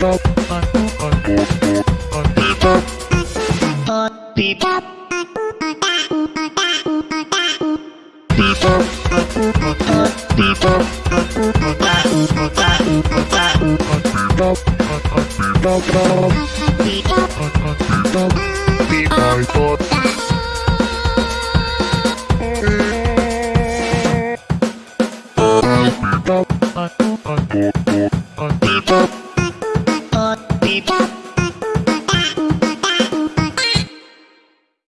Bye. Bebop Bebop Bebop Bebop Bebop Bebop Bebop